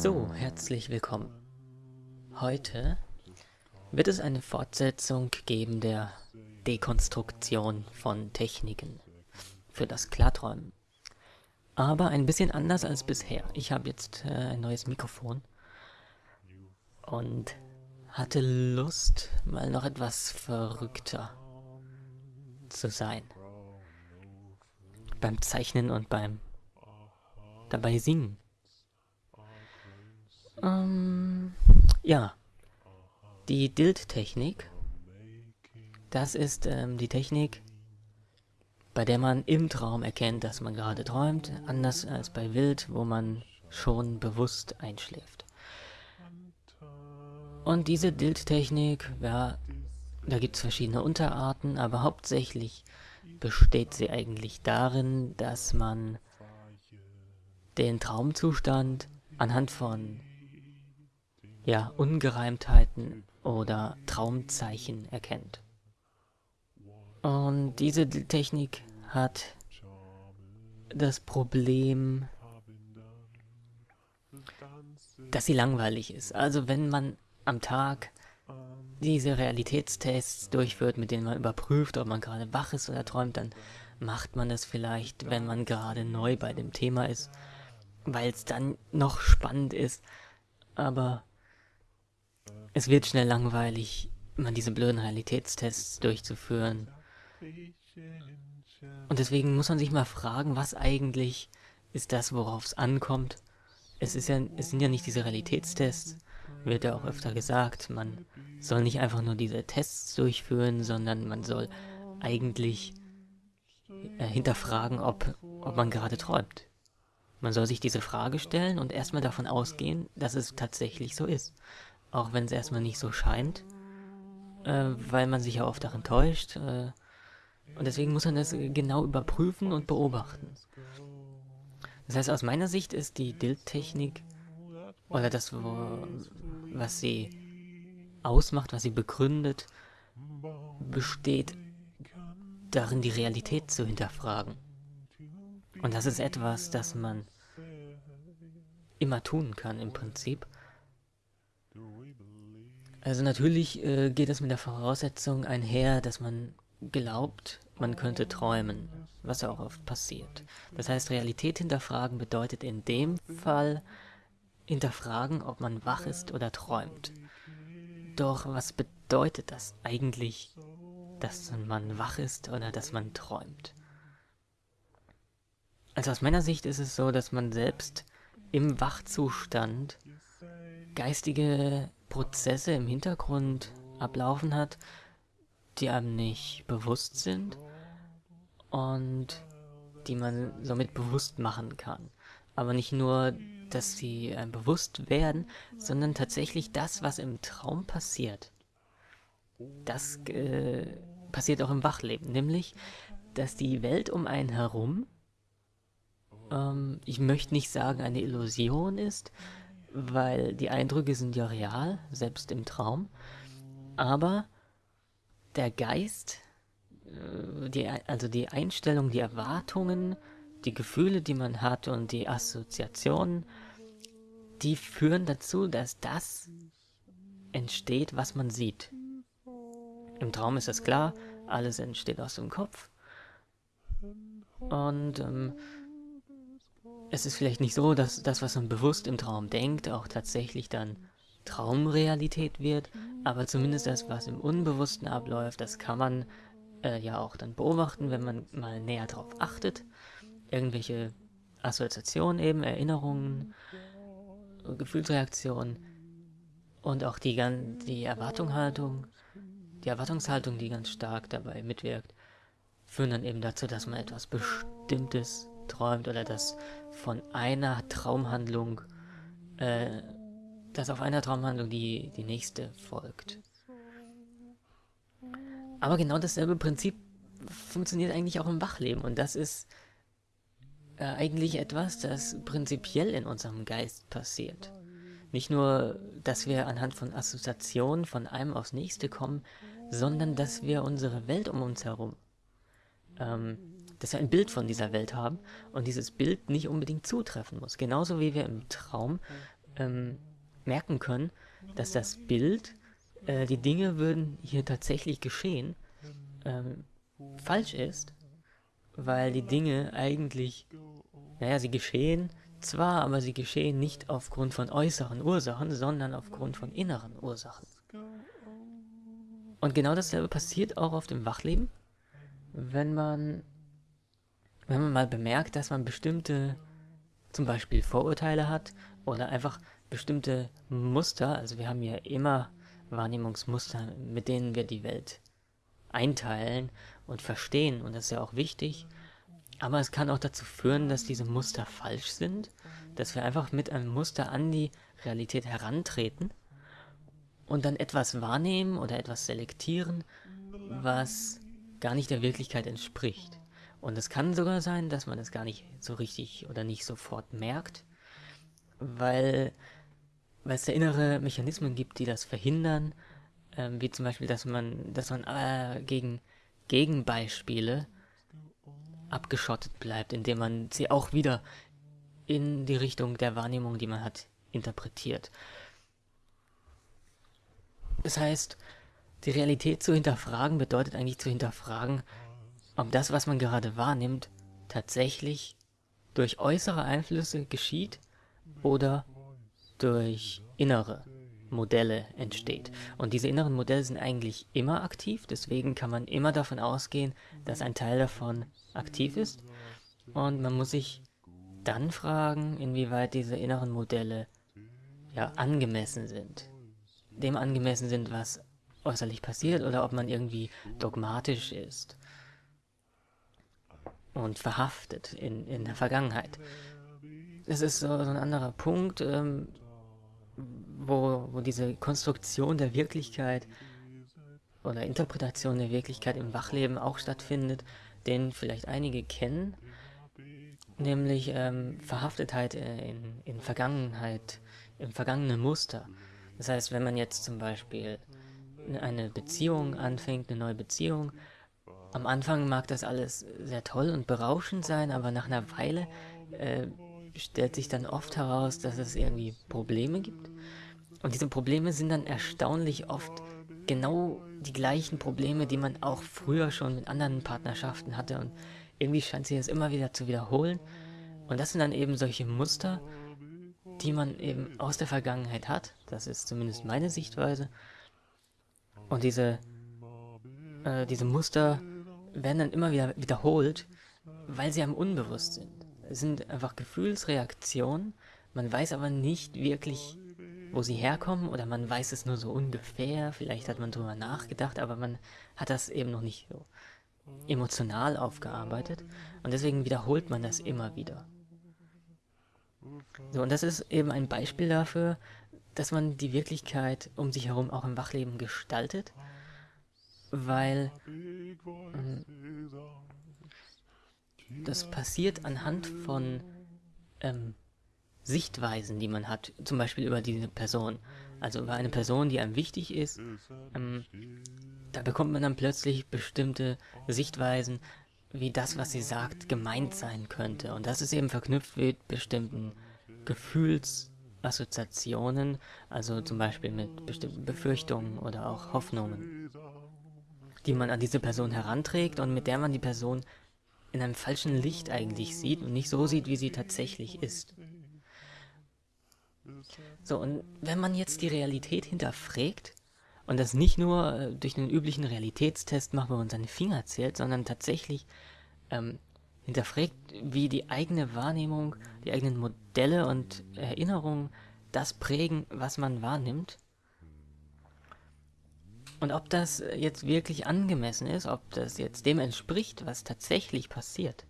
So, herzlich willkommen. Heute wird es eine Fortsetzung geben der Dekonstruktion von Techniken für das Klarträumen. Aber ein bisschen anders als bisher. Ich habe jetzt äh, ein neues Mikrofon und hatte Lust, mal noch etwas verrückter zu sein. Beim Zeichnen und beim dabei singen. Ähm, ja. Die Dild-Technik. Das ist ähm, die Technik, bei der man im Traum erkennt, dass man gerade träumt, anders als bei Wild, wo man schon bewusst einschläft. Und diese Dild-Technik, ja, da gibt es verschiedene Unterarten, aber hauptsächlich besteht sie eigentlich darin, dass man den Traumzustand anhand von ja, Ungereimtheiten oder Traumzeichen erkennt. Und diese Technik hat das Problem, dass sie langweilig ist. Also wenn man am Tag diese Realitätstests durchführt, mit denen man überprüft, ob man gerade wach ist oder träumt, dann macht man das vielleicht, wenn man gerade neu bei dem Thema ist weil es dann noch spannend ist. Aber es wird schnell langweilig, immer diese blöden Realitätstests durchzuführen. Und deswegen muss man sich mal fragen, was eigentlich ist das, worauf es ankommt. Es, ist ja, es sind ja nicht diese Realitätstests, wird ja auch öfter gesagt. Man soll nicht einfach nur diese Tests durchführen, sondern man soll eigentlich äh, hinterfragen, ob, ob man gerade träumt. Man soll sich diese Frage stellen und erstmal davon ausgehen, dass es tatsächlich so ist. Auch wenn es erstmal nicht so scheint, äh, weil man sich ja oft darin täuscht. Äh, und deswegen muss man das genau überprüfen und beobachten. Das heißt, aus meiner Sicht ist die Dild-Technik oder das, wo, was sie ausmacht, was sie begründet, besteht darin, die Realität zu hinterfragen. Und das ist etwas, das man immer tun kann im Prinzip. Also natürlich äh, geht es mit der Voraussetzung einher, dass man glaubt, man könnte träumen, was ja auch oft passiert. Das heißt, Realität hinterfragen bedeutet in dem Fall hinterfragen, ob man wach ist oder träumt. Doch was bedeutet das eigentlich, dass man wach ist oder dass man träumt? Also aus meiner Sicht ist es so, dass man selbst im Wachzustand geistige Prozesse im Hintergrund ablaufen hat, die einem nicht bewusst sind und die man somit bewusst machen kann. Aber nicht nur, dass sie einem bewusst werden, sondern tatsächlich das, was im Traum passiert. Das äh, passiert auch im Wachleben, nämlich, dass die Welt um einen herum ähm, ich möchte nicht sagen, eine Illusion ist, weil die Eindrücke sind ja real, selbst im Traum. Aber der Geist, äh, die, also die Einstellung, die Erwartungen, die Gefühle, die man hat und die Assoziationen, die führen dazu, dass das entsteht, was man sieht. Im Traum ist das klar, alles entsteht aus dem Kopf. Und ähm, es ist vielleicht nicht so, dass das, was man bewusst im Traum denkt, auch tatsächlich dann Traumrealität wird, aber zumindest das, was im Unbewussten abläuft, das kann man äh, ja auch dann beobachten, wenn man mal näher drauf achtet. Irgendwelche Assoziationen eben, Erinnerungen, Gefühlsreaktionen und auch die, die Erwartungshaltung, die Erwartungshaltung, die ganz stark dabei mitwirkt, führen dann eben dazu, dass man etwas Bestimmtes träumt oder dass von einer Traumhandlung, äh, dass auf einer Traumhandlung die, die nächste folgt. Aber genau dasselbe Prinzip funktioniert eigentlich auch im Wachleben und das ist äh, eigentlich etwas, das prinzipiell in unserem Geist passiert. Nicht nur, dass wir anhand von Assoziationen von einem aufs nächste kommen, sondern dass wir unsere Welt um uns herum ähm, dass wir ein Bild von dieser Welt haben und dieses Bild nicht unbedingt zutreffen muss. Genauso wie wir im Traum ähm, merken können, dass das Bild, äh, die Dinge würden hier tatsächlich geschehen, ähm, falsch ist, weil die Dinge eigentlich, naja, sie geschehen zwar, aber sie geschehen nicht aufgrund von äußeren Ursachen, sondern aufgrund von inneren Ursachen. Und genau dasselbe passiert auch auf dem Wachleben, wenn man, wenn man mal bemerkt, dass man bestimmte, zum Beispiel Vorurteile hat oder einfach bestimmte Muster, also wir haben ja immer Wahrnehmungsmuster, mit denen wir die Welt einteilen und verstehen und das ist ja auch wichtig. Aber es kann auch dazu führen, dass diese Muster falsch sind, dass wir einfach mit einem Muster an die Realität herantreten und dann etwas wahrnehmen oder etwas selektieren, was gar nicht der Wirklichkeit entspricht. Und es kann sogar sein, dass man es gar nicht so richtig oder nicht sofort merkt, weil, weil es da innere Mechanismen gibt, die das verhindern, ähm, wie zum Beispiel, dass man, dass man äh, gegen Gegenbeispiele abgeschottet bleibt, indem man sie auch wieder in die Richtung der Wahrnehmung, die man hat, interpretiert. Das heißt, die Realität zu hinterfragen bedeutet eigentlich zu hinterfragen, ob das, was man gerade wahrnimmt, tatsächlich durch äußere Einflüsse geschieht oder durch innere Modelle entsteht. Und diese inneren Modelle sind eigentlich immer aktiv, deswegen kann man immer davon ausgehen, dass ein Teil davon aktiv ist. Und man muss sich dann fragen, inwieweit diese inneren Modelle ja angemessen sind dem angemessen sind, was äußerlich passiert, oder ob man irgendwie dogmatisch ist und verhaftet in, in der Vergangenheit. Das ist so, so ein anderer Punkt, ähm, wo, wo diese Konstruktion der Wirklichkeit oder Interpretation der Wirklichkeit im Wachleben auch stattfindet, den vielleicht einige kennen, nämlich ähm, Verhaftetheit äh, in, in Vergangenheit, im vergangenen Muster. Das heißt, wenn man jetzt zum Beispiel eine Beziehung anfängt, eine neue Beziehung, am Anfang mag das alles sehr toll und berauschend sein, aber nach einer Weile äh, stellt sich dann oft heraus, dass es irgendwie Probleme gibt. Und diese Probleme sind dann erstaunlich oft genau die gleichen Probleme, die man auch früher schon mit anderen Partnerschaften hatte. Und irgendwie scheint sich das immer wieder zu wiederholen. Und das sind dann eben solche Muster, die man eben aus der Vergangenheit hat. Das ist zumindest meine Sichtweise. Und diese, äh, diese Muster werden dann immer wieder wiederholt, weil sie einem unbewusst sind. Es sind einfach Gefühlsreaktionen, man weiß aber nicht wirklich, wo sie herkommen oder man weiß es nur so ungefähr, vielleicht hat man drüber nachgedacht, aber man hat das eben noch nicht so emotional aufgearbeitet und deswegen wiederholt man das immer wieder. So, und das ist eben ein Beispiel dafür, dass man die Wirklichkeit um sich herum auch im Wachleben gestaltet, weil ähm, das passiert anhand von ähm, Sichtweisen, die man hat, zum Beispiel über diese Person. Also über eine Person, die einem wichtig ist, ähm, da bekommt man dann plötzlich bestimmte Sichtweisen, wie das, was sie sagt, gemeint sein könnte. Und das ist eben verknüpft mit bestimmten Gefühlsassoziationen, also zum Beispiel mit bestimmten Befürchtungen oder auch Hoffnungen, die man an diese Person heranträgt und mit der man die Person in einem falschen Licht eigentlich sieht und nicht so sieht, wie sie tatsächlich ist. So, und wenn man jetzt die Realität hinterfragt, und das nicht nur äh, durch einen üblichen Realitätstest macht, wo man seine Finger zählt, sondern tatsächlich ähm, hinterfragt, wie die eigene Wahrnehmung, die eigenen Modelle und Erinnerungen das prägen, was man wahrnimmt. Und ob das jetzt wirklich angemessen ist, ob das jetzt dem entspricht, was tatsächlich passiert,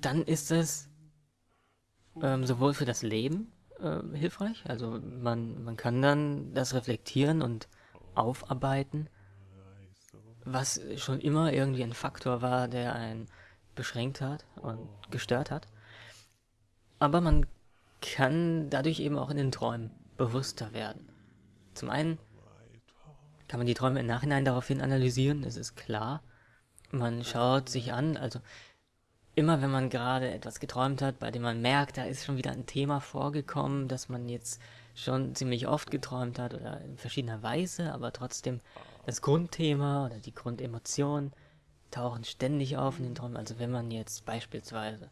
dann ist es ähm, sowohl für das Leben äh, hilfreich. Also man, man kann dann das reflektieren und aufarbeiten, was schon immer irgendwie ein Faktor war, der einen beschränkt hat und gestört hat. Aber man kann dadurch eben auch in den Träumen bewusster werden. Zum einen kann man die Träume im Nachhinein daraufhin analysieren, das ist klar. Man schaut sich an, also immer wenn man gerade etwas geträumt hat, bei dem man merkt, da ist schon wieder ein Thema vorgekommen, das man jetzt schon ziemlich oft geträumt hat oder in verschiedener Weise, aber trotzdem das Grundthema oder die Grundemotionen tauchen ständig auf in den Träumen. Also wenn man jetzt beispielsweise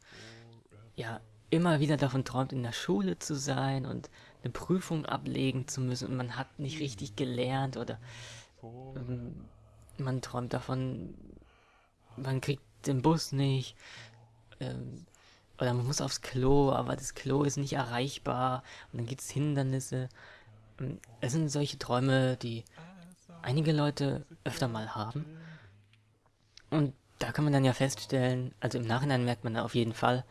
ja immer wieder davon träumt, in der Schule zu sein und eine Prüfung ablegen zu müssen und man hat nicht richtig gelernt oder ähm, man träumt davon, man kriegt den Bus nicht ähm, oder man muss aufs Klo, aber das Klo ist nicht erreichbar und dann gibt es Hindernisse. Ähm, es sind solche Träume, die einige Leute öfter mal haben. Und da kann man dann ja feststellen, also im Nachhinein merkt man auf jeden Fall,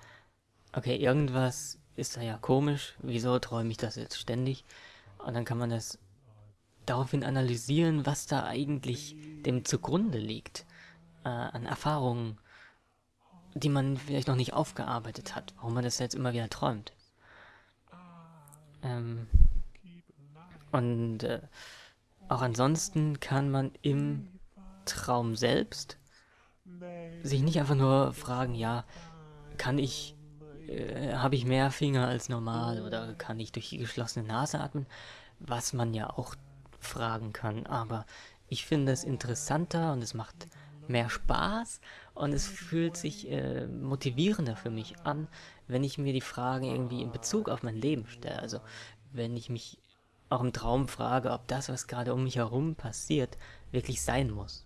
okay, irgendwas ist da ja komisch, wieso träume ich das jetzt ständig? Und dann kann man das daraufhin analysieren, was da eigentlich dem zugrunde liegt, äh, an Erfahrungen, die man vielleicht noch nicht aufgearbeitet hat, warum man das jetzt immer wieder träumt. Ähm, und äh, auch ansonsten kann man im Traum selbst sich nicht einfach nur fragen, ja, kann ich, äh, habe ich mehr Finger als normal oder kann ich durch die geschlossene Nase atmen, was man ja auch fragen kann, aber ich finde es interessanter und es macht mehr Spaß und es fühlt sich äh, motivierender für mich an, wenn ich mir die Fragen irgendwie in Bezug auf mein Leben stelle. Also wenn ich mich auch im Traum frage, ob das, was gerade um mich herum passiert, wirklich sein muss.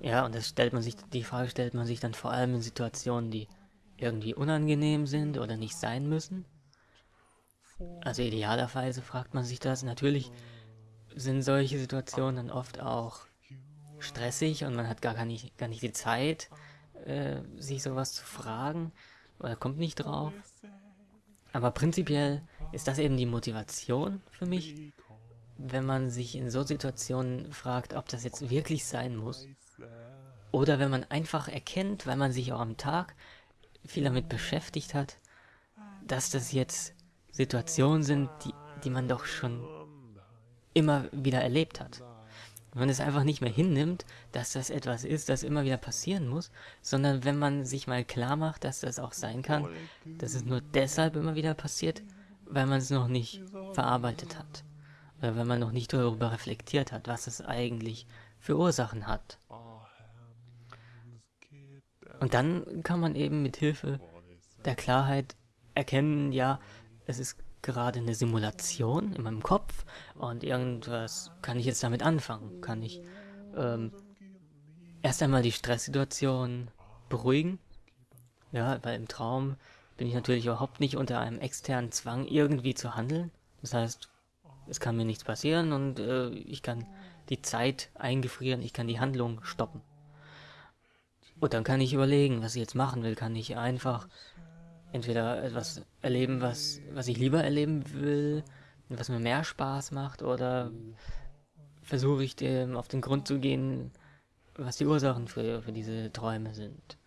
Ja, und das stellt man sich, die Frage stellt man sich dann vor allem in Situationen, die irgendwie unangenehm sind oder nicht sein müssen. Also idealerweise fragt man sich das. Natürlich sind solche Situationen dann oft auch stressig und man hat gar nicht, gar nicht die Zeit, äh, sich sowas zu fragen oder kommt nicht drauf. Aber prinzipiell ist das eben die Motivation für mich, wenn man sich in so Situationen fragt, ob das jetzt wirklich sein muss. Oder wenn man einfach erkennt, weil man sich auch am Tag viel damit beschäftigt hat, dass das jetzt Situationen sind, die, die man doch schon immer wieder erlebt hat. Wenn man es einfach nicht mehr hinnimmt, dass das etwas ist, das immer wieder passieren muss, sondern wenn man sich mal klar macht, dass das auch sein kann, dass es nur deshalb immer wieder passiert, weil man es noch nicht verarbeitet hat. Oder wenn man noch nicht darüber reflektiert hat, was es eigentlich für Ursachen hat. Und dann kann man eben mit Hilfe der Klarheit erkennen, ja, es ist gerade eine Simulation in meinem Kopf und irgendwas kann ich jetzt damit anfangen. Kann ich ähm, erst einmal die Stresssituation beruhigen. Ja, weil im Traum bin ich natürlich überhaupt nicht unter einem externen Zwang irgendwie zu handeln. Das heißt, es kann mir nichts passieren und äh, ich kann die Zeit eingefrieren, ich kann die Handlung stoppen. Und dann kann ich überlegen, was ich jetzt machen will. Kann ich einfach entweder etwas erleben, was, was ich lieber erleben will, was mir mehr Spaß macht, oder versuche ich dem auf den Grund zu gehen, was die Ursachen für, für diese Träume sind.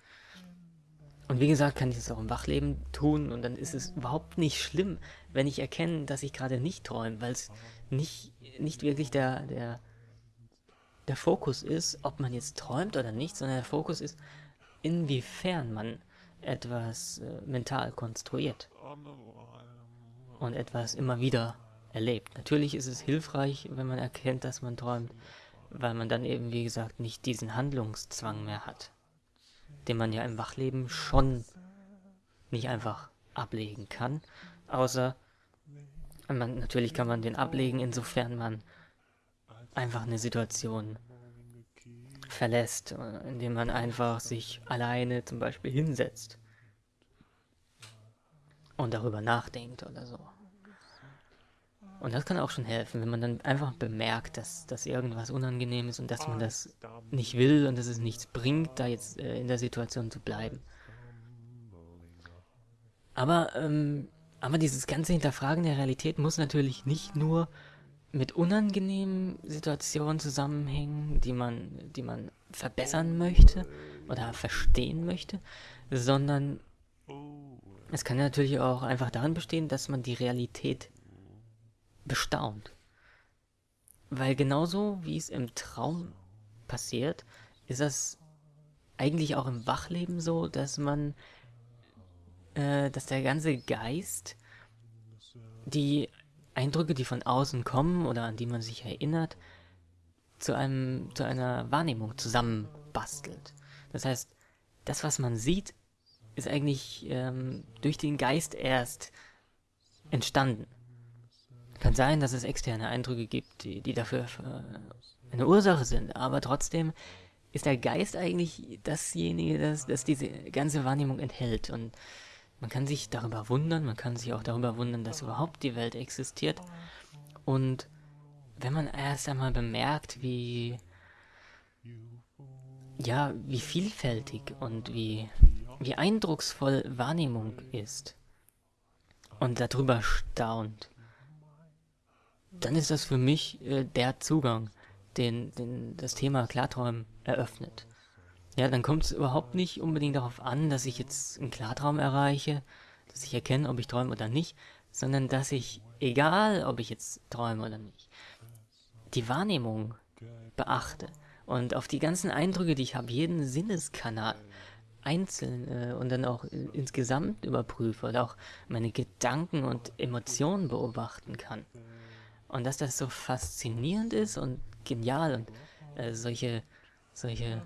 Und wie gesagt, kann ich das auch im Wachleben tun und dann ist es überhaupt nicht schlimm, wenn ich erkenne, dass ich gerade nicht träume, weil es nicht, nicht wirklich der, der, der Fokus ist, ob man jetzt träumt oder nicht, sondern der Fokus ist, inwiefern man etwas äh, mental konstruiert und etwas immer wieder erlebt. Natürlich ist es hilfreich, wenn man erkennt, dass man träumt, weil man dann eben, wie gesagt, nicht diesen Handlungszwang mehr hat, den man ja im Wachleben schon nicht einfach ablegen kann, außer man, natürlich kann man den ablegen, insofern man einfach eine Situation verlässt, indem man einfach sich alleine zum Beispiel hinsetzt und darüber nachdenkt oder so. Und das kann auch schon helfen, wenn man dann einfach bemerkt, dass, dass irgendwas unangenehm ist und dass man das nicht will und dass es nichts bringt, da jetzt äh, in der Situation zu bleiben. Aber, ähm, aber dieses ganze Hinterfragen der Realität muss natürlich nicht nur mit unangenehmen Situationen zusammenhängen, die man, die man verbessern möchte oder verstehen möchte, sondern es kann natürlich auch einfach darin bestehen, dass man die Realität bestaunt. Weil genauso wie es im Traum passiert, ist das eigentlich auch im Wachleben so, dass man, äh, dass der ganze Geist die Eindrücke, die von außen kommen oder an die man sich erinnert, zu einem, zu einer Wahrnehmung zusammenbastelt. Das heißt, das, was man sieht, ist eigentlich ähm, durch den Geist erst entstanden. Kann sein, dass es externe Eindrücke gibt, die, die dafür äh, eine Ursache sind, aber trotzdem ist der Geist eigentlich dasjenige, das, das diese ganze Wahrnehmung enthält. Und man kann sich darüber wundern, man kann sich auch darüber wundern, dass überhaupt die Welt existiert. Und wenn man erst einmal bemerkt, wie ja, wie vielfältig und wie, wie eindrucksvoll Wahrnehmung ist und darüber staunt, dann ist das für mich äh, der Zugang, den, den das Thema Klarträumen eröffnet. Ja, dann kommt es überhaupt nicht unbedingt darauf an, dass ich jetzt einen Klartraum erreiche, dass ich erkenne, ob ich träume oder nicht, sondern dass ich, egal ob ich jetzt träume oder nicht, die Wahrnehmung beachte und auf die ganzen Eindrücke, die ich habe, jeden Sinneskanal einzeln äh, und dann auch insgesamt überprüfe oder auch meine Gedanken und Emotionen beobachten kann. Und dass das so faszinierend ist und genial und äh, solche, solche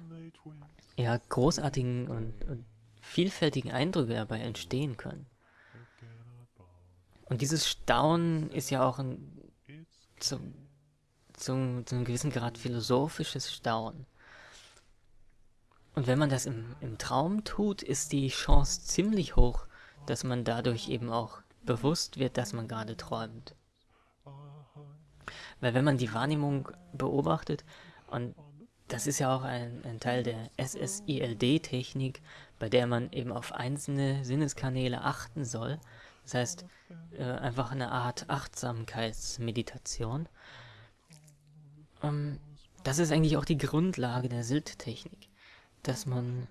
ja, großartigen und, und vielfältigen Eindrücke dabei entstehen können. Und dieses Staunen ist ja auch ein, zum, zum, zu einem gewissen Grad philosophisches Staunen. Und wenn man das im, im Traum tut, ist die Chance ziemlich hoch, dass man dadurch eben auch bewusst wird, dass man gerade träumt. Weil wenn man die Wahrnehmung beobachtet, und das ist ja auch ein, ein Teil der SSILD-Technik, bei der man eben auf einzelne Sinneskanäle achten soll, das heißt äh, einfach eine Art Achtsamkeitsmeditation, ähm, das ist eigentlich auch die Grundlage der Silt-Technik, dass man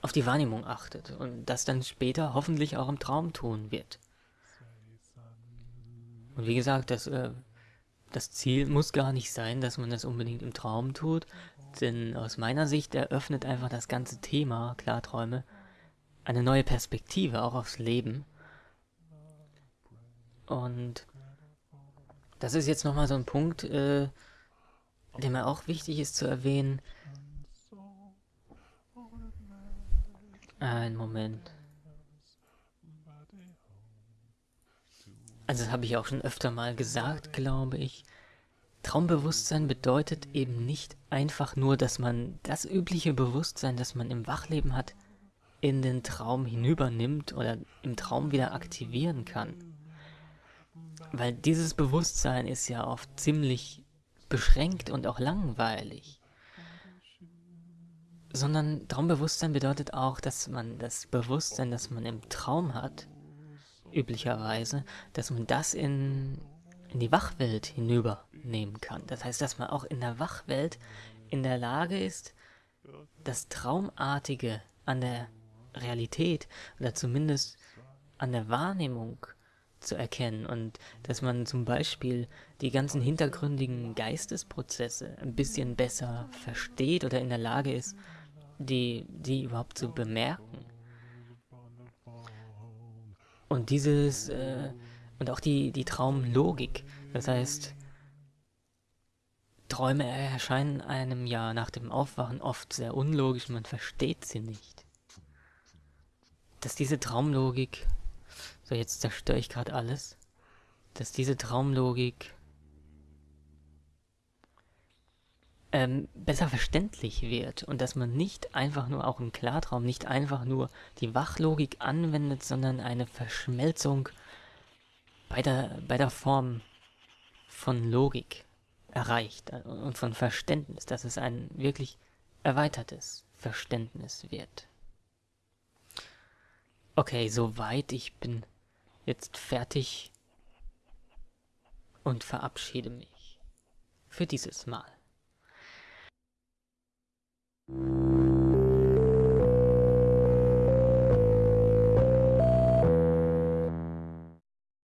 auf die Wahrnehmung achtet und das dann später hoffentlich auch im Traum tun wird. Und wie gesagt, das, äh, das Ziel muss gar nicht sein, dass man das unbedingt im Traum tut, denn aus meiner Sicht eröffnet einfach das ganze Thema Klarträume eine neue Perspektive auch aufs Leben. Und das ist jetzt nochmal so ein Punkt, äh, der mir auch wichtig ist zu erwähnen. Ein Moment. Also das habe ich auch schon öfter mal gesagt, glaube ich. Traumbewusstsein bedeutet eben nicht einfach nur, dass man das übliche Bewusstsein, das man im Wachleben hat, in den Traum hinübernimmt oder im Traum wieder aktivieren kann. Weil dieses Bewusstsein ist ja oft ziemlich beschränkt und auch langweilig. Sondern Traumbewusstsein bedeutet auch, dass man das Bewusstsein, das man im Traum hat, üblicherweise, dass man das in, in die Wachwelt hinübernehmen kann. Das heißt, dass man auch in der Wachwelt in der Lage ist, das Traumartige an der Realität oder zumindest an der Wahrnehmung zu erkennen und dass man zum Beispiel die ganzen hintergründigen Geistesprozesse ein bisschen besser versteht oder in der Lage ist, die, die überhaupt zu bemerken. Und dieses, äh, und auch die, die Traumlogik, das heißt, Träume erscheinen einem ja nach dem Aufwachen oft sehr unlogisch, man versteht sie nicht. Dass diese Traumlogik so, jetzt zerstöre ich gerade alles. Dass diese Traumlogik ähm, besser verständlich wird und dass man nicht einfach nur, auch im Klartraum, nicht einfach nur die Wachlogik anwendet, sondern eine Verschmelzung bei der, bei der Form von Logik erreicht und von Verständnis, dass es ein wirklich erweitertes Verständnis wird. Okay, soweit ich bin jetzt fertig und verabschiede mich für dieses Mal. Mm-hmm.